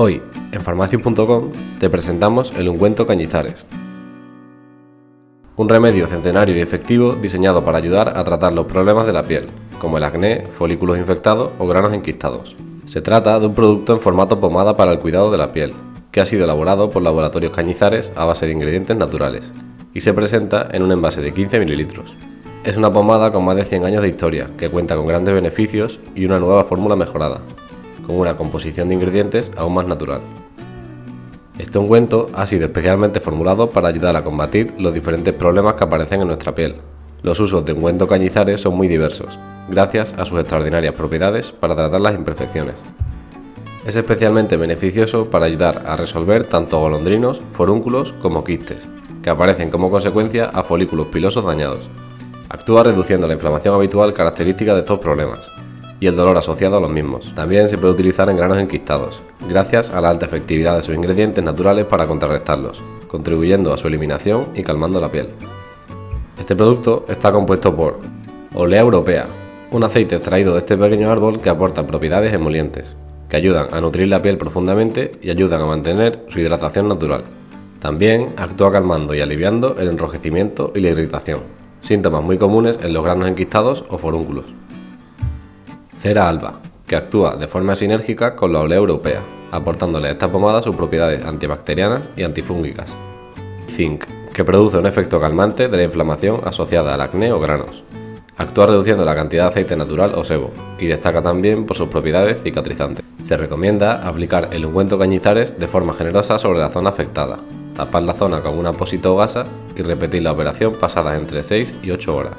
Hoy, en farmacias.com, te presentamos el ungüento Cañizares. Un remedio centenario y efectivo diseñado para ayudar a tratar los problemas de la piel, como el acné, folículos infectados o granos enquistados. Se trata de un producto en formato pomada para el cuidado de la piel, que ha sido elaborado por laboratorios Cañizares a base de ingredientes naturales, y se presenta en un envase de 15 mililitros. Es una pomada con más de 100 años de historia, que cuenta con grandes beneficios y una nueva fórmula mejorada, con una composición de ingredientes aún más natural. Este ungüento ha sido especialmente formulado para ayudar a combatir los diferentes problemas que aparecen en nuestra piel. Los usos de ungüento cañizares son muy diversos, gracias a sus extraordinarias propiedades para tratar las imperfecciones. Es especialmente beneficioso para ayudar a resolver tanto golondrinos, forúnculos como quistes, que aparecen como consecuencia a folículos pilosos dañados. Actúa reduciendo la inflamación habitual característica de estos problemas, y el dolor asociado a los mismos. También se puede utilizar en granos enquistados, gracias a la alta efectividad de sus ingredientes naturales para contrarrestarlos, contribuyendo a su eliminación y calmando la piel. Este producto está compuesto por Olea europea, un aceite extraído de este pequeño árbol que aporta propiedades emolientes, que ayudan a nutrir la piel profundamente y ayudan a mantener su hidratación natural. También actúa calmando y aliviando el enrojecimiento y la irritación, síntomas muy comunes en los granos enquistados o forúnculos. Cera alba, que actúa de forma sinérgica con la olea europea, aportándole a esta pomada sus propiedades antibacterianas y antifúngicas. Zinc, que produce un efecto calmante de la inflamación asociada al acné o granos. Actúa reduciendo la cantidad de aceite natural o sebo y destaca también por sus propiedades cicatrizantes. Se recomienda aplicar el ungüento cañizares de forma generosa sobre la zona afectada, tapar la zona con un apósito o gasa y repetir la operación pasadas entre 6 y 8 horas.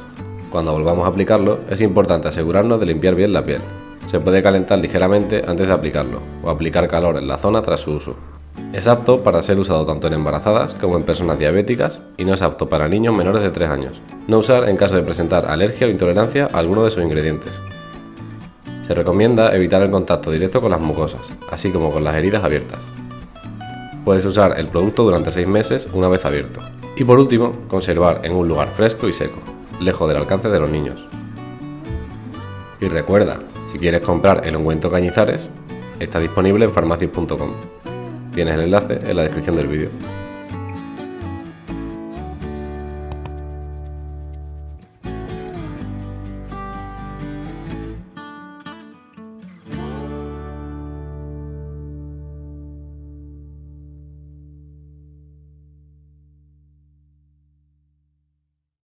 Cuando volvamos a aplicarlo, es importante asegurarnos de limpiar bien la piel. Se puede calentar ligeramente antes de aplicarlo, o aplicar calor en la zona tras su uso. Es apto para ser usado tanto en embarazadas como en personas diabéticas y no es apto para niños menores de 3 años. No usar en caso de presentar alergia o intolerancia a alguno de sus ingredientes. Se recomienda evitar el contacto directo con las mucosas, así como con las heridas abiertas. Puedes usar el producto durante 6 meses una vez abierto. Y por último, conservar en un lugar fresco y seco lejos del alcance de los niños. Y recuerda, si quieres comprar el ungüento Cañizares, está disponible en farmacias.com. Tienes el enlace en la descripción del vídeo.